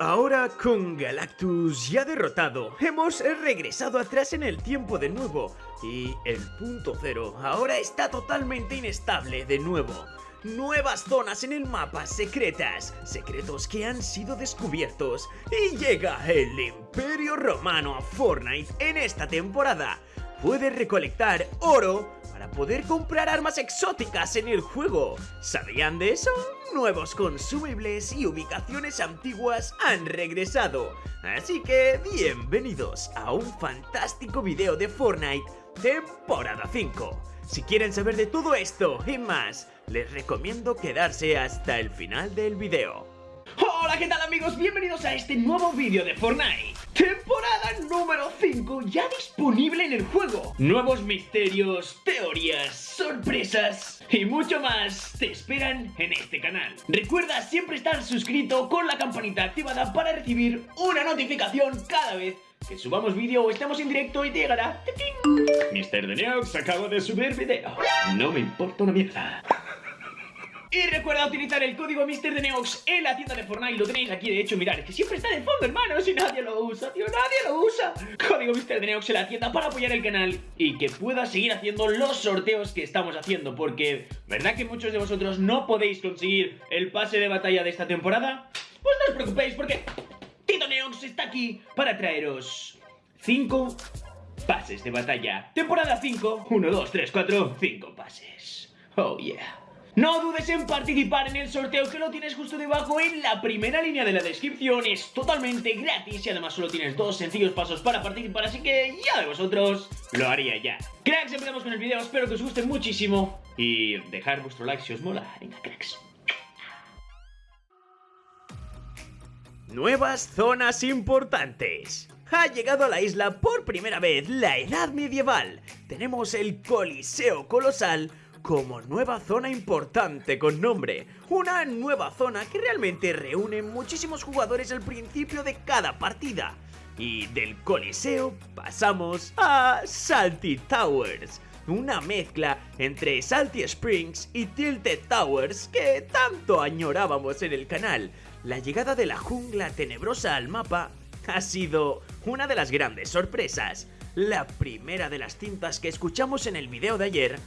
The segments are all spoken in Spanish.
ahora con Galactus ya derrotado, hemos regresado atrás en el tiempo de nuevo y el punto cero ahora está totalmente inestable de nuevo. Nuevas zonas en el mapa secretas, secretos que han sido descubiertos y llega el Imperio Romano a Fortnite en esta temporada. Puedes recolectar oro para poder comprar armas exóticas en el juego. ¿Sabían de eso? Nuevos consumibles y ubicaciones antiguas han regresado. Así que bienvenidos a un fantástico video de Fortnite temporada 5. Si quieren saber de todo esto y más, les recomiendo quedarse hasta el final del video. Hola, ¿qué tal amigos? Bienvenidos a este nuevo vídeo de Fortnite. Temporada número 5 ya disponible en el juego. Nuevos misterios, teorías, sorpresas y mucho más te esperan en este canal. Recuerda siempre estar suscrito con la campanita activada para recibir una notificación cada vez que subamos vídeo o estemos en directo y te llegará Mr. Neox acaba de subir vídeo No me importa una mierda y recuerda utilizar el código MrDeneox en la tienda de Fortnite, lo tenéis aquí, de hecho, mirad, es que siempre está de fondo, hermano, si nadie lo usa, tío, nadie lo usa. Código MrDeneox en la tienda para apoyar el canal y que pueda seguir haciendo los sorteos que estamos haciendo, porque, ¿verdad que muchos de vosotros no podéis conseguir el pase de batalla de esta temporada? Pues no os preocupéis, porque Tito Neox está aquí para traeros 5 pases de batalla. Temporada 5, 1, 2, 3, 4, 5 pases. Oh yeah. No dudes en participar en el sorteo que lo tienes justo debajo en la primera línea de la descripción. Es totalmente gratis y además solo tienes dos sencillos pasos para participar, así que ya de vosotros lo haría ya. Cracks, empezamos con el video, espero que os guste muchísimo y dejar vuestro like si os mola. Venga, cracks. Nuevas zonas importantes. Ha llegado a la isla por primera vez la Edad Medieval. Tenemos el Coliseo Colosal, como nueva zona importante con nombre. Una nueva zona que realmente reúne muchísimos jugadores al principio de cada partida. Y del Coliseo pasamos a Salty Towers. Una mezcla entre Salty Springs y Tilted Towers que tanto añorábamos en el canal. La llegada de la jungla tenebrosa al mapa ha sido una de las grandes sorpresas. La primera de las cintas que escuchamos en el video de ayer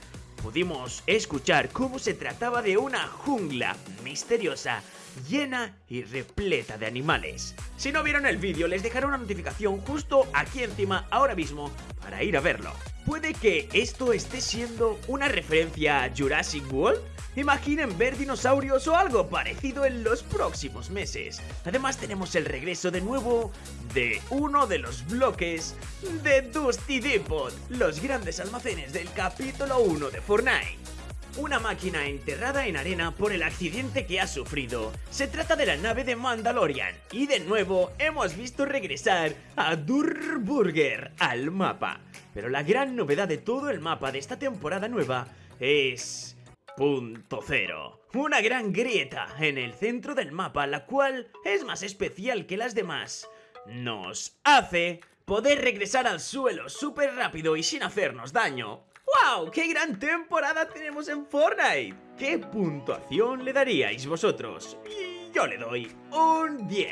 pudimos escuchar cómo se trataba de una jungla misteriosa, llena y repleta de animales. Si no vieron el vídeo, les dejaré una notificación justo aquí encima ahora mismo para ir a verlo. Puede que esto esté siendo una referencia a Jurassic World, Imaginen ver dinosaurios o algo parecido en los próximos meses. Además tenemos el regreso de nuevo de uno de los bloques de Dusty Depot, los grandes almacenes del capítulo 1 de Fortnite. Una máquina enterrada en arena por el accidente que ha sufrido. Se trata de la nave de Mandalorian. Y de nuevo hemos visto regresar a Durburger al mapa. Pero la gran novedad de todo el mapa de esta temporada nueva es Punto cero. Una gran grieta en el centro del mapa, la cual es más especial que las demás. Nos hace poder regresar al suelo súper rápido y sin hacernos daño. ¡Wow! ¡Qué gran temporada tenemos en Fortnite! ¿Qué puntuación le daríais vosotros? Yo le doy un 10.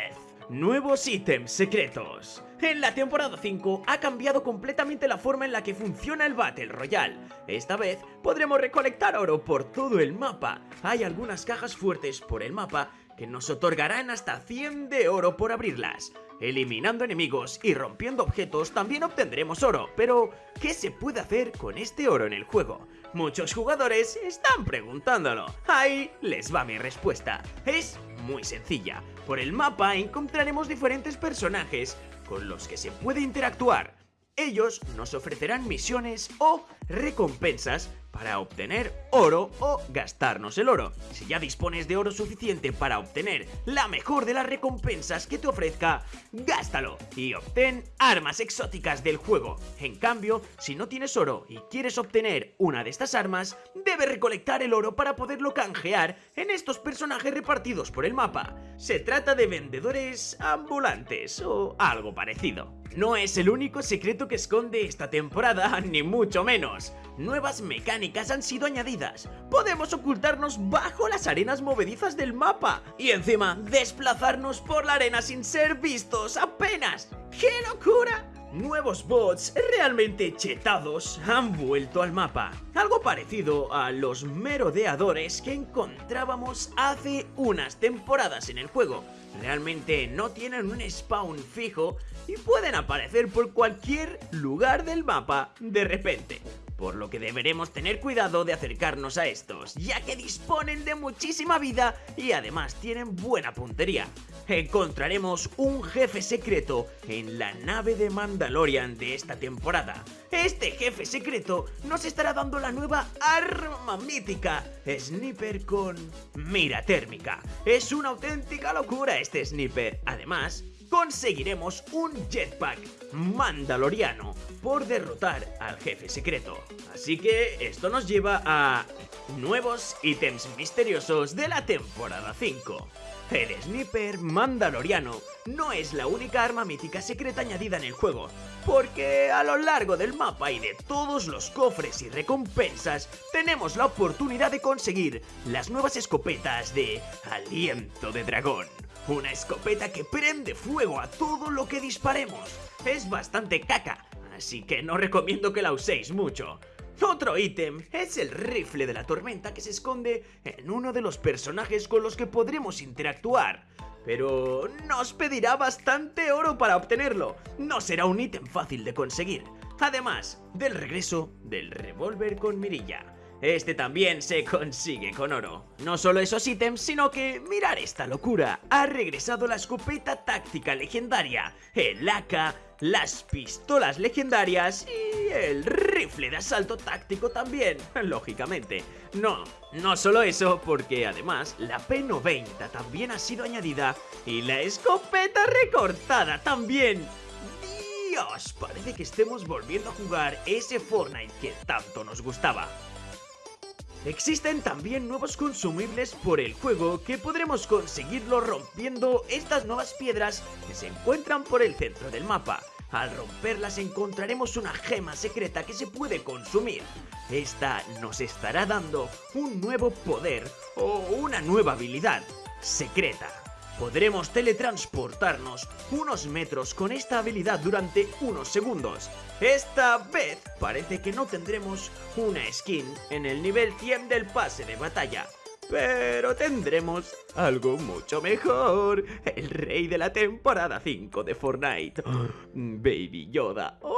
Nuevos ítems secretos. En la temporada 5 ha cambiado completamente la forma en la que funciona el Battle Royale. Esta vez podremos recolectar oro por todo el mapa. Hay algunas cajas fuertes por el mapa que nos otorgarán hasta 100 de oro por abrirlas. Eliminando enemigos y rompiendo objetos también obtendremos oro, pero ¿qué se puede hacer con este oro en el juego? Muchos jugadores están preguntándolo. Ahí les va mi respuesta. Es muy sencilla. Por el mapa encontraremos diferentes personajes con los que se puede interactuar. Ellos nos ofrecerán misiones o recompensas para obtener oro o gastarnos el oro. Si ya dispones de oro suficiente para obtener la mejor de las recompensas que te ofrezca, gástalo y obtén armas exóticas del juego. En cambio, si no tienes oro y quieres obtener una de estas armas, debes recolectar el oro para poderlo canjear en estos personajes repartidos por el mapa. Se trata de vendedores ambulantes o algo parecido. No es el único secreto que esconde esta temporada, ni mucho menos. nuevas mecánicas han sido añadidas. Podemos ocultarnos bajo las arenas movedizas del mapa y encima desplazarnos por la arena sin ser vistos apenas. ¡Qué locura! Nuevos bots realmente chetados han vuelto al mapa, algo parecido a los merodeadores que encontrábamos hace unas temporadas en el juego. Realmente no tienen un spawn fijo y pueden aparecer por cualquier lugar del mapa de repente por lo que deberemos tener cuidado de acercarnos a estos, ya que disponen de muchísima vida y además tienen buena puntería. Encontraremos un jefe secreto en la nave de Mandalorian de esta temporada. Este jefe secreto nos estará dando la nueva arma mítica, Sniper con mira térmica. Es una auténtica locura este Sniper. Además, conseguiremos un jetpack mandaloriano por derrotar al jefe secreto. Así que esto nos lleva a nuevos ítems misteriosos de la temporada 5. El Sniper Mandaloriano no es la única arma mítica secreta añadida en el juego, porque a lo largo del mapa y de todos los cofres y recompensas tenemos la oportunidad de conseguir las nuevas escopetas de Aliento de Dragón. Una escopeta que prende fuego a todo lo que disparemos. Es bastante caca, así que no recomiendo que la uséis mucho. Otro ítem es el rifle de la tormenta que se esconde en uno de los personajes con los que podremos interactuar. Pero nos pedirá bastante oro para obtenerlo. No será un ítem fácil de conseguir. Además del regreso del revólver con mirilla. Este también se consigue con oro. No solo esos ítems, sino que, mirar esta locura, ha regresado la escopeta táctica legendaria, el AK, las pistolas legendarias y el rifle de asalto táctico también, lógicamente. No, no solo eso, porque además la P90 también ha sido añadida y la escopeta recortada también. Dios, parece que estemos volviendo a jugar ese Fortnite que tanto nos gustaba. Existen también nuevos consumibles por el juego que podremos conseguirlo rompiendo estas nuevas piedras que se encuentran por el centro del mapa. Al romperlas encontraremos una gema secreta que se puede consumir. Esta nos estará dando un nuevo poder o una nueva habilidad secreta podremos teletransportarnos unos metros con esta habilidad durante unos segundos. Esta vez parece que no tendremos una skin en el nivel 100 del pase de batalla. Pero tendremos algo mucho mejor. El rey de la temporada 5 de Fortnite. Baby Yoda. ¡Oh!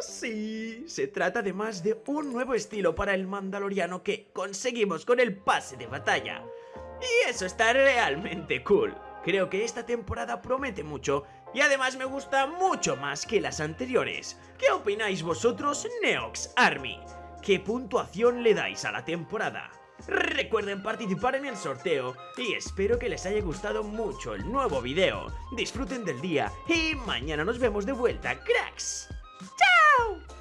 Sí, se trata además de un nuevo estilo para el mandaloriano que conseguimos con el pase de batalla. Y eso está realmente cool. Creo que esta temporada promete mucho y además me gusta mucho más que las anteriores. ¿Qué opináis vosotros, Neox Army? ¿Qué puntuación le dais a la temporada? Recuerden participar en el sorteo y espero que les haya gustado mucho el nuevo video. Disfruten del día y mañana nos vemos de vuelta, cracks. ¡Chao!